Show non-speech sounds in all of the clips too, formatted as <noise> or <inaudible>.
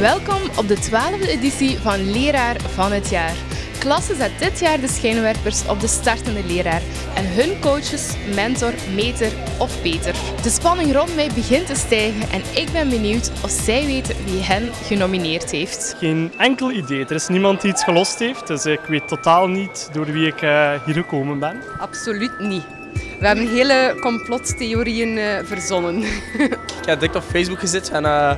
Welkom op de 12e editie van Leraar van het Jaar. Klasse zet dit jaar de schijnwerpers op de startende leraar en hun coaches, mentor, meter of beter. De spanning rond mij begint te stijgen en ik ben benieuwd of zij weten wie hen genomineerd heeft. Geen enkel idee. Er is niemand die iets gelost heeft, dus ik weet totaal niet door wie ik uh, hier gekomen ben. Absoluut niet. We hebben hele complottheorieën uh, verzonnen. <laughs> ik heb dik op Facebook gezet en uh,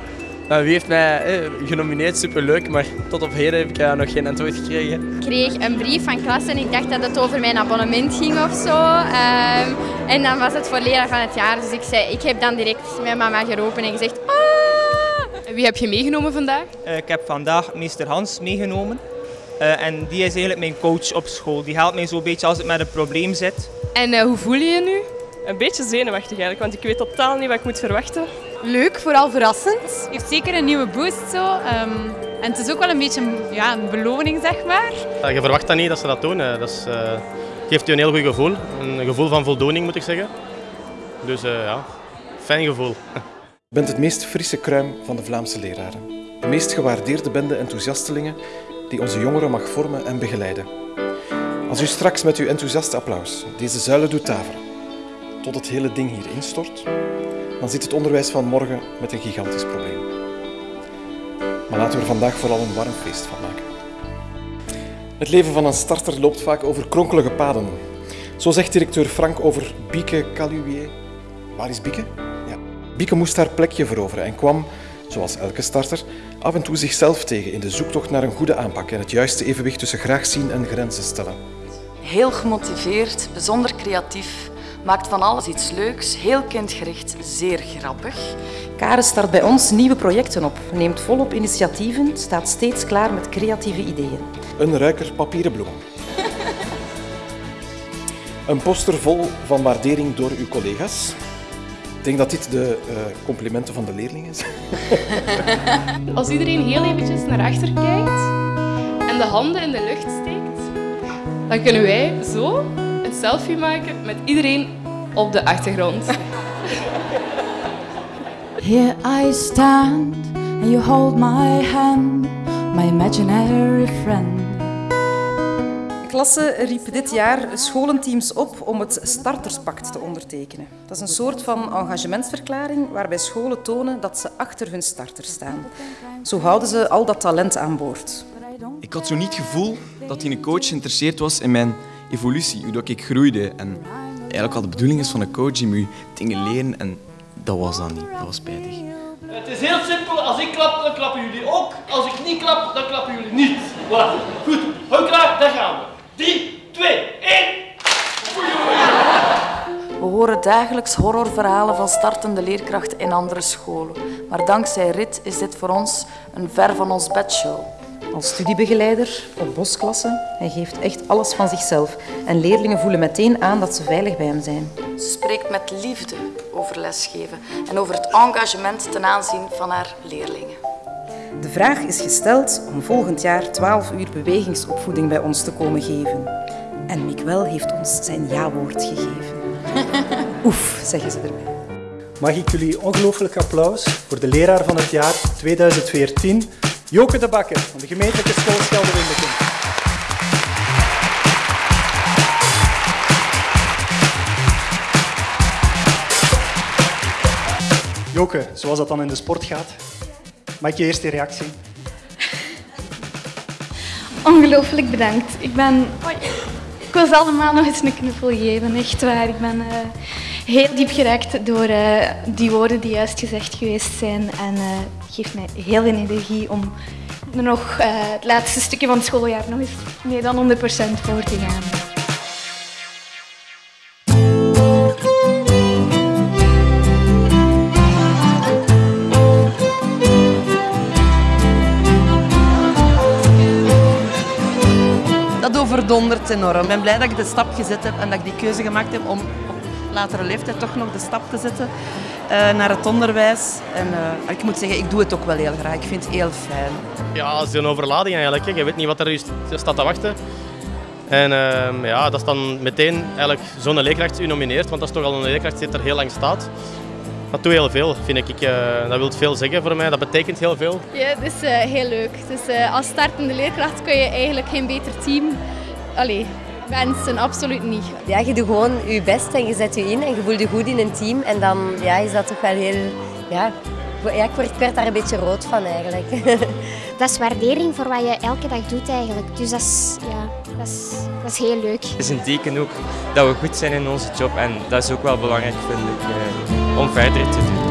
wie heeft mij eh, genomineerd, superleuk, maar tot op heden heb ik uh, nog geen antwoord gekregen. Ik kreeg een brief van klas en ik dacht dat het over mijn abonnement ging of zo. Um, en dan was het voor leraar van het jaar, dus ik, zei, ik heb dan direct mijn mama geroepen en gezegd ah! Wie heb je meegenomen vandaag? Uh, ik heb vandaag meester Hans meegenomen. Uh, en die is eigenlijk mijn coach op school. Die helpt mij zo'n beetje als ik met een probleem zit. En hoe voel je je nu? Een beetje zenuwachtig eigenlijk, want ik weet totaal niet wat ik moet verwachten. Leuk, vooral verrassend. Heeft zeker een nieuwe boost zo. Um, en het is ook wel een beetje een, ja, een beloning, zeg maar. Ja, je verwacht dat niet dat ze dat doen. Dat is, uh, geeft je een heel goed gevoel. Een gevoel van voldoening, moet ik zeggen. Dus uh, ja, fijn gevoel. Je bent het meest frisse kruim van de Vlaamse leraren. De meest gewaardeerde bende enthousiastelingen die onze jongeren mag vormen en begeleiden. Als u straks met uw enthousiaste applaus deze zuilen doet tafelen, tot het hele ding hier instort, dan zit het onderwijs van morgen met een gigantisch probleem. Maar laten we er vandaag vooral een warm feest van maken. Het leven van een starter loopt vaak over kronkelige paden. Zo zegt directeur Frank over Bieke Caluier. Waar is Bieke? Ja. Bieke moest haar plekje veroveren en kwam, zoals elke starter, af en toe zichzelf tegen in de zoektocht naar een goede aanpak en het juiste evenwicht tussen graag zien en grenzen stellen. Heel gemotiveerd, bijzonder creatief, maakt van alles iets leuks, heel kindgericht, zeer grappig. Karen start bij ons nieuwe projecten op, neemt volop initiatieven, staat steeds klaar met creatieve ideeën. Een ruiker papieren bloemen. <laughs> een poster vol van waardering door uw collega's. Ik denk dat dit de uh, complimenten van de leerling is. <laughs> Als iedereen heel eventjes naar achter kijkt en de handen in de lucht steekt, dan kunnen wij zo een selfie maken met iedereen op de achtergrond. Here I stand and you hold my hand, my imaginary friend. De klasse riep dit jaar scholenteams op om het Starterspact te ondertekenen. Dat is een soort van engagementsverklaring waarbij scholen tonen dat ze achter hun starters staan. Zo houden ze al dat talent aan boord. Ik had zo niet het gevoel dat die coach geïnteresseerd was in mijn evolutie, hoe ik groeide. En eigenlijk wat de bedoeling is van een coach, die moet dingen leren en dat was dan niet. Dat was spijtig. Het is heel simpel. Als ik klap, dan klappen jullie ook. Als ik niet klap, dan klappen jullie niet. Voilà. Goed. Hou klaar, daar gaan we. 3, 2, 1. We horen dagelijks horrorverhalen van startende leerkrachten in andere scholen. Maar dankzij RIT is dit voor ons een ver van ons bedshow. Als studiebegeleider op bosklassen, hij geeft echt alles van zichzelf. En leerlingen voelen meteen aan dat ze veilig bij hem zijn. Ze spreekt met liefde over lesgeven en over het engagement ten aanzien van haar leerlingen. De vraag is gesteld om volgend jaar 12 uur bewegingsopvoeding bij ons te komen geven. En Mikwel heeft ons zijn ja-woord gegeven. <laughs> Oef, zeggen ze erbij. Mag ik jullie ongelooflijk applaus voor de leraar van het jaar 2014, Joke de Bakker van de gemeentelijke school Scheldewindeking. Joke, zoals dat dan in de sport gaat, mag ik je eerste reactie? Ongelooflijk bedankt. Ik ben... Ik wil ze allemaal nog eens een knuffel geven, echt waar. Ik ben uh, heel diep geraakt door uh, die woorden die juist gezegd geweest zijn. En uh, geeft mij heel veel energie om nog het laatste stukje van het schooljaar nog eens meer dan 100% voor te gaan. overdonderd enorm. Ik ben blij dat ik de stap gezet heb en dat ik die keuze gemaakt heb om latere leeftijd toch nog de stap te zetten uh, naar het onderwijs. En uh, ik moet zeggen, ik doe het ook wel heel graag. Ik vind het heel fijn. Ja, het is een overlading eigenlijk. Hè. Je weet niet wat er staat te wachten. En uh, ja, dat is dan meteen eigenlijk zo'n leerkracht u nomineert, want dat is toch al een leerkracht die er heel lang staat. Dat doet heel veel, vind ik. Eh, dat wil veel zeggen voor mij, dat betekent heel veel. Ja, het is uh, heel leuk. Dus, uh, als startende leerkracht kun je eigenlijk geen beter team allee, wensen, absoluut niet. Ja, je doet gewoon je best en je zet je in en je voelt je goed in een team. En dan ja, is dat toch wel heel... Ja, ja, ik, word, ik werd daar een beetje rood van eigenlijk. <laughs> dat is waardering voor wat je elke dag doet eigenlijk. Dus dat is, ja, dat is, dat is heel leuk. Het is een teken ook dat we goed zijn in onze job en dat is ook wel belangrijk vind ik, om verder te doen.